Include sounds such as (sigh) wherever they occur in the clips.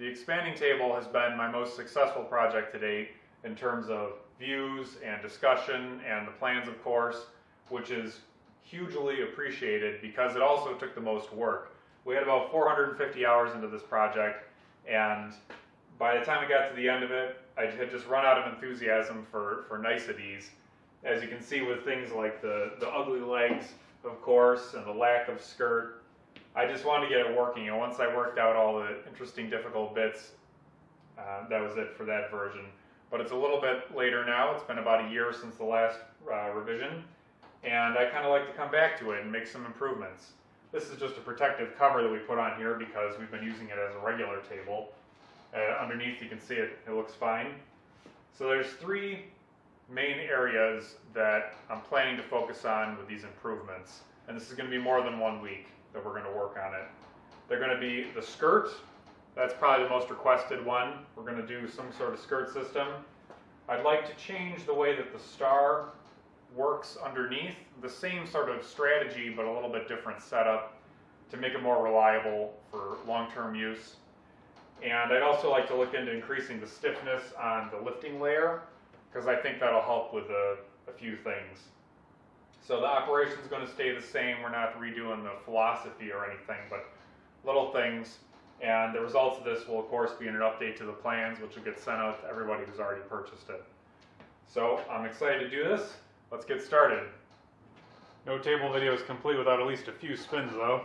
The expanding table has been my most successful project to date in terms of views and discussion and the plans of course, which is hugely appreciated because it also took the most work. We had about 450 hours into this project and by the time we got to the end of it, I had just run out of enthusiasm for, for niceties. As you can see with things like the, the ugly legs, of course, and the lack of skirt, I just wanted to get it working. And once I worked out all the interesting, difficult bits, uh, that was it for that version. But it's a little bit later now. It's been about a year since the last uh, revision. And I kind of like to come back to it and make some improvements. This is just a protective cover that we put on here because we've been using it as a regular table. Uh, underneath you can see it, it looks fine. So there's three main areas that I'm planning to focus on with these improvements. And this is going to be more than one week that we're going to work on it. They're going to be the skirt. That's probably the most requested one. We're going to do some sort of skirt system. I'd like to change the way that the star works underneath. The same sort of strategy, but a little bit different setup to make it more reliable for long-term use. And I'd also like to look into increasing the stiffness on the lifting layer because I think that'll help with a, a few things. So the operation is going to stay the same. We're not redoing the philosophy or anything, but little things. And the results of this will, of course, be in an update to the plans, which will get sent out to everybody who's already purchased it. So I'm excited to do this. Let's get started. No table video is complete without at least a few spins, though.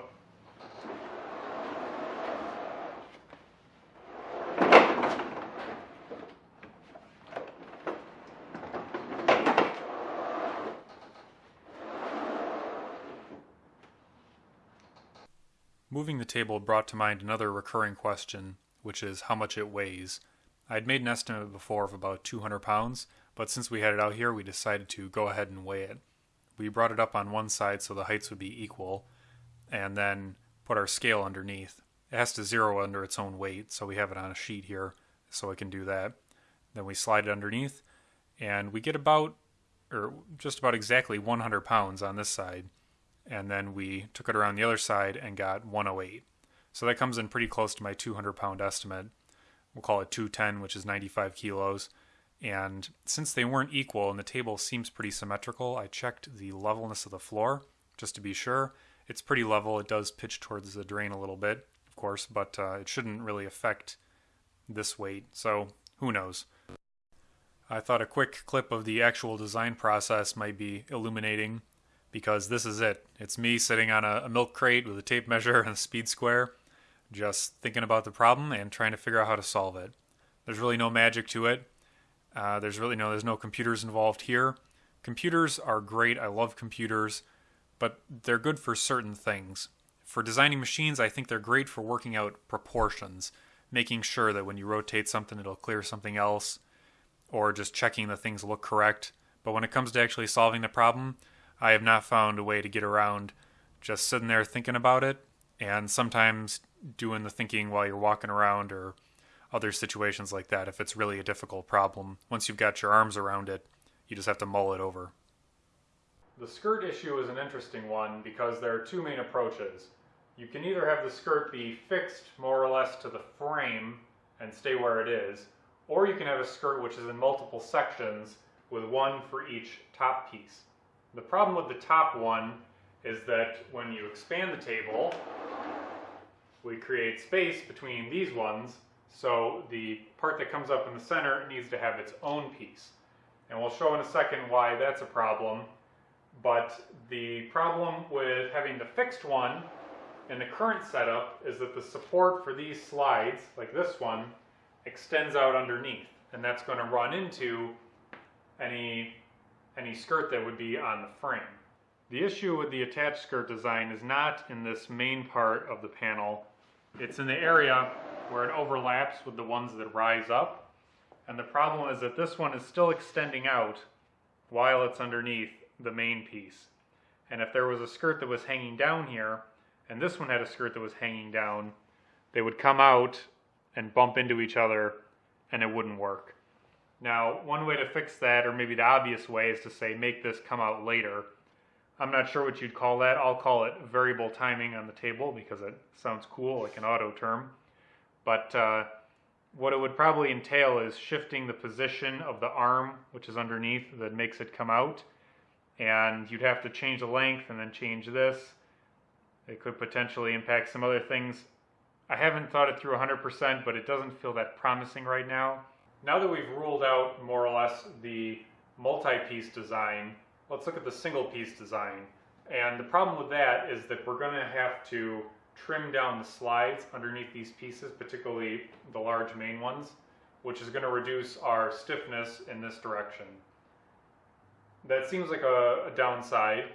Moving the table brought to mind another recurring question, which is how much it weighs. I had made an estimate before of about 200 pounds, but since we had it out here, we decided to go ahead and weigh it. We brought it up on one side so the heights would be equal, and then put our scale underneath. It has to zero under its own weight, so we have it on a sheet here so it can do that. Then we slide it underneath, and we get about, or just about exactly 100 pounds on this side and then we took it around the other side and got 108. So that comes in pretty close to my 200 pound estimate. We'll call it 210, which is 95 kilos. And since they weren't equal and the table seems pretty symmetrical, I checked the levelness of the floor just to be sure. It's pretty level. It does pitch towards the drain a little bit, of course, but uh, it shouldn't really affect this weight. So who knows? I thought a quick clip of the actual design process might be illuminating because this is it. It's me sitting on a, a, milk crate with a tape measure and a speed square, just thinking about the problem and trying to figure out how to solve it. There's really no magic to it. Uh, there's really no there's no computers involved here. Computers are great. I love computers, but they're good for certain things. For designing machines, I think they're great for working out proportions, making sure that when you rotate something, it'll clear something else, or just checking that things look correct. But when it comes to actually solving the problem, I have not found a way to get around just sitting there thinking about it and sometimes doing the thinking while you're walking around or other situations like that if it's really a difficult problem. Once you've got your arms around it, you just have to mull it over. The skirt issue is an interesting one because there are two main approaches. You can either have the skirt be fixed more or less to the frame and stay where it is, or you can have a skirt which is in multiple sections with one for each top piece. The problem with the top one is that when you expand the table, we create space between these ones, so the part that comes up in the center needs to have its own piece. And we'll show in a second why that's a problem, but the problem with having the fixed one in the current setup is that the support for these slides, like this one, extends out underneath, and that's going to run into any any skirt that would be on the frame. The issue with the attached skirt design is not in this main part of the panel, it's in the area where it overlaps with the ones that rise up. And the problem is that this one is still extending out while it's underneath the main piece. And if there was a skirt that was hanging down here, and this one had a skirt that was hanging down, they would come out and bump into each other and it wouldn't work. Now, one way to fix that, or maybe the obvious way, is to say make this come out later. I'm not sure what you'd call that. I'll call it variable timing on the table because it sounds cool, like an auto term. But uh, what it would probably entail is shifting the position of the arm, which is underneath, that makes it come out. And you'd have to change the length and then change this. It could potentially impact some other things. I haven't thought it through 100%, but it doesn't feel that promising right now. Now that we've ruled out more or less the multi-piece design, let's look at the single piece design. And the problem with that is that we're gonna have to trim down the slides underneath these pieces, particularly the large main ones, which is gonna reduce our stiffness in this direction. That seems like a, a downside,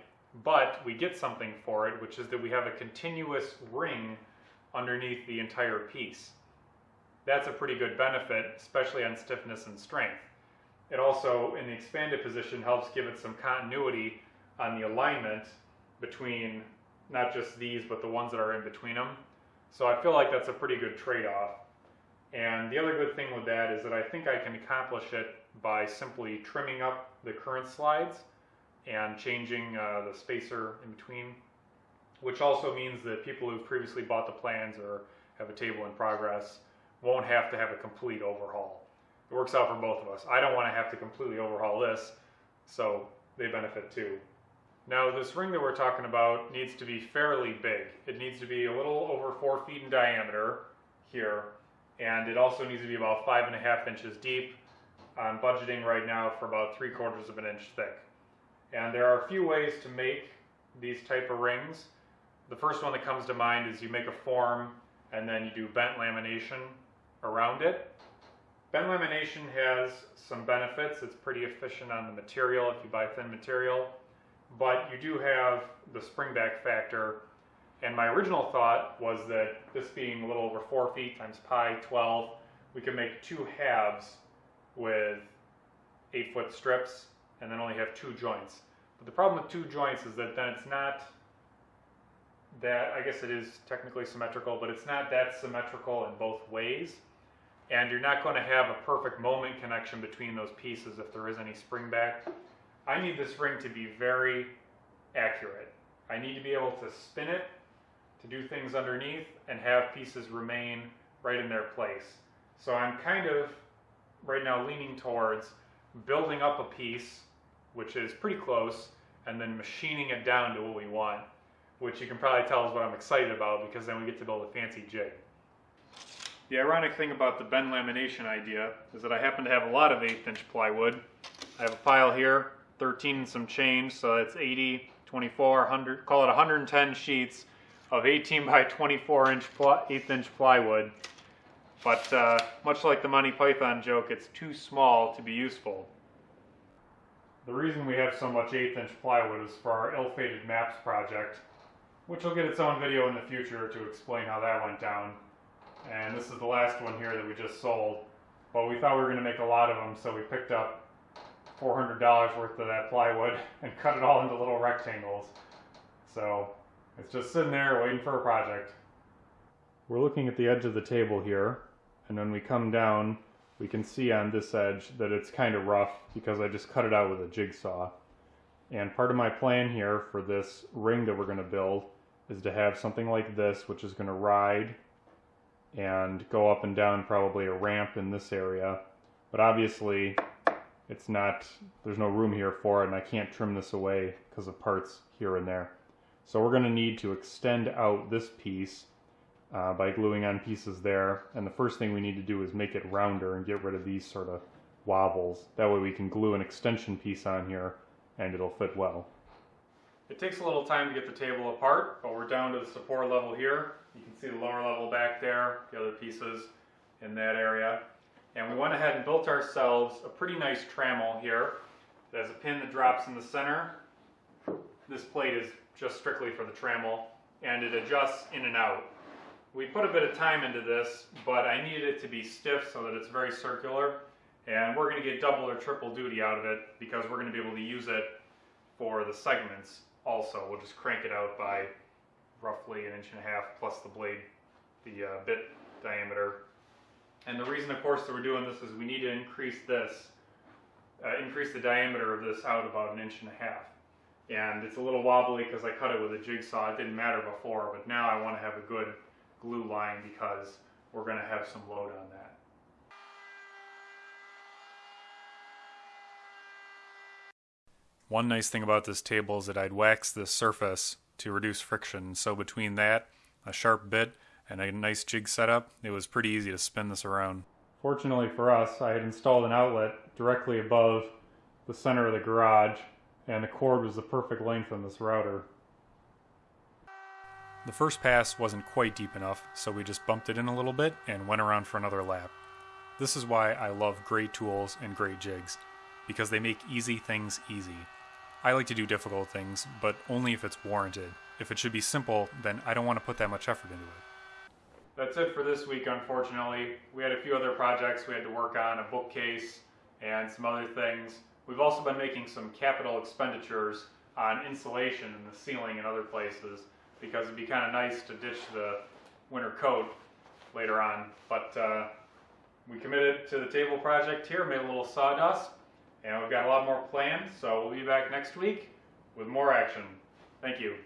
but we get something for it, which is that we have a continuous ring underneath the entire piece. That's a pretty good benefit, especially on stiffness and strength. It also, in the expanded position, helps give it some continuity on the alignment between not just these, but the ones that are in between them. So I feel like that's a pretty good trade-off. And the other good thing with that is that I think I can accomplish it by simply trimming up the current slides and changing uh, the spacer in between, which also means that people who've previously bought the plans or have a table in progress won't have to have a complete overhaul. It works out for both of us. I don't want to have to completely overhaul this, so they benefit too. Now this ring that we're talking about needs to be fairly big. It needs to be a little over four feet in diameter here, and it also needs to be about five and a half inches deep. I'm budgeting right now for about three quarters of an inch thick. And there are a few ways to make these type of rings. The first one that comes to mind is you make a form and then you do bent lamination around it. Bent lamination has some benefits. It's pretty efficient on the material if you buy thin material but you do have the springback factor. And my original thought was that this being a little over four feet times pi 12, we could make two halves with eight foot strips and then only have two joints. But the problem with two joints is that then it's not that, I guess it is technically symmetrical, but it's not that symmetrical in both ways. And you're not going to have a perfect moment connection between those pieces if there is any spring back. I need this ring to be very accurate. I need to be able to spin it, to do things underneath, and have pieces remain right in their place. So I'm kind of right now leaning towards building up a piece, which is pretty close, and then machining it down to what we want, which you can probably tell is what I'm excited about because then we get to build a fancy jig. The ironic thing about the bend lamination idea is that I happen to have a lot of eighth inch plywood. I have a pile here 13 and some change, so that's 80, 24, 100, call it 110 sheets of 18 by 24 inch, eighth inch plywood. But uh, much like the Monty Python joke, it's too small to be useful. The reason we have so much eighth inch plywood is for our ill-fated maps project, which will get its own video in the future to explain how that went down. And this is the last one here that we just sold. But we thought we were going to make a lot of them, so we picked up $400 worth of that plywood (laughs) and cut it all into little rectangles. So it's just sitting there waiting for a project. We're looking at the edge of the table here, and when we come down, we can see on this edge that it's kind of rough because I just cut it out with a jigsaw. And part of my plan here for this ring that we're going to build is to have something like this, which is going to ride and go up and down probably a ramp in this area. But obviously, it's not, there's no room here for it and I can't trim this away because of parts here and there. So we're going to need to extend out this piece uh, by gluing on pieces there. And the first thing we need to do is make it rounder and get rid of these sort of wobbles. That way we can glue an extension piece on here and it'll fit well. It takes a little time to get the table apart, but we're down to the support level here. You can see the lower level back there, the other pieces in that area. And we went ahead and built ourselves a pretty nice trammel here. It has a pin that drops in the center. This plate is just strictly for the trammel and it adjusts in and out. We put a bit of time into this, but I needed it to be stiff so that it's very circular. And we're going to get double or triple duty out of it because we're going to be able to use it for the segments also. We'll just crank it out by roughly an inch and a half plus the blade, the uh, bit diameter and the reason, of course, that we're doing this is we need to increase this, uh, increase the diameter of this out about an inch and a half. And it's a little wobbly because I cut it with a jigsaw. It didn't matter before, but now I want to have a good glue line because we're going to have some load on that. One nice thing about this table is that I'd waxed the surface to reduce friction, so between that, a sharp bit, and a nice jig setup, it was pretty easy to spin this around. Fortunately for us, I had installed an outlet directly above the center of the garage, and the cord was the perfect length on this router. The first pass wasn't quite deep enough, so we just bumped it in a little bit and went around for another lap. This is why I love great tools and great jigs, because they make easy things easy. I like to do difficult things, but only if it's warranted. If it should be simple, then I don't want to put that much effort into it. That's it for this week, unfortunately. We had a few other projects we had to work on, a bookcase and some other things. We've also been making some capital expenditures on insulation in the ceiling and other places because it'd be kind of nice to ditch the winter coat later on. But uh, we committed to the table project here, made a little sawdust, and we've got a lot more planned. So we'll be back next week with more action. Thank you.